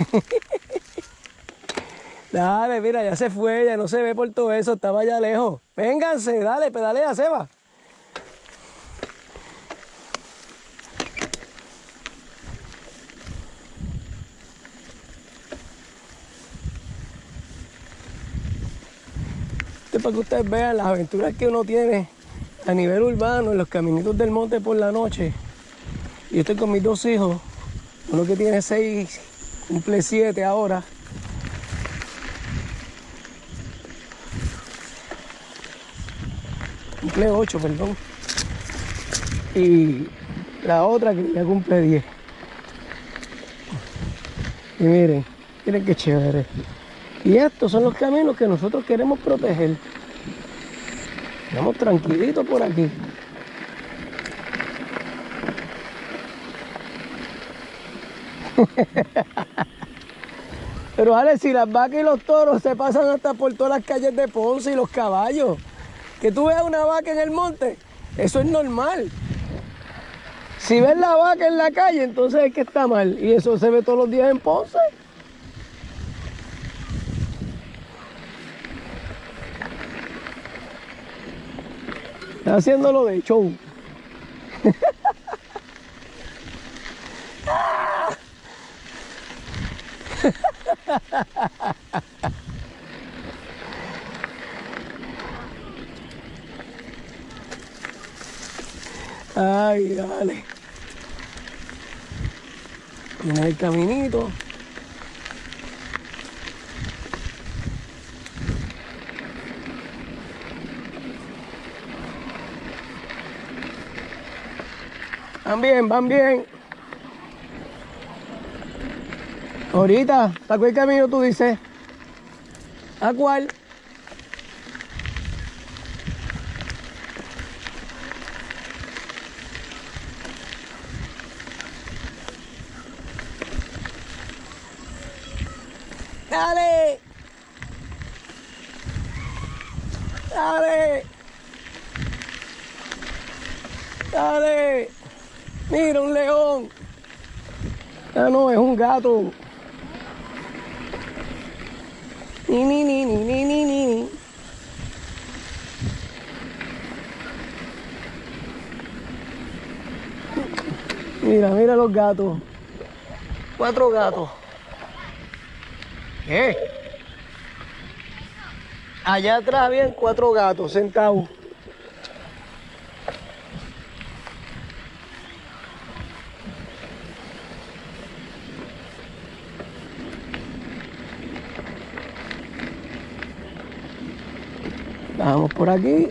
Dale, mira, ya se fue, ya no se ve por todo eso, estaba allá lejos. Vénganse, dale, pedalea, Seba. Esto es para que ustedes vean las aventuras que uno tiene a nivel urbano, en los caminitos del monte por la noche. Yo estoy con mis dos hijos, uno que tiene cumple siete ahora. Cumple ocho, perdón. Y la otra que cumple 10. Y miren, miren qué chévere. Y estos son los caminos que nosotros queremos proteger. Vamos tranquilitos por aquí. Pero vale, si las vacas y los toros se pasan hasta por todas las calles de Ponce y los caballos, que tú veas una vaca en el monte, eso es normal. Si ves la vaca en la calle, entonces es que está mal. Y eso se ve todos los días en Ponce. Está haciéndolo de show. Ay, dale. Mira el caminito. Van bien, van bien. Ahorita, ¿para cuál camino tú dices? ¿A cuál? Dale. Dale. Dale. Mira un león. Ah, no, es un gato. Mira, mira los gatos. Cuatro gatos. ¿Qué? Allá atrás habían cuatro gatos sentados. Vamos por aquí.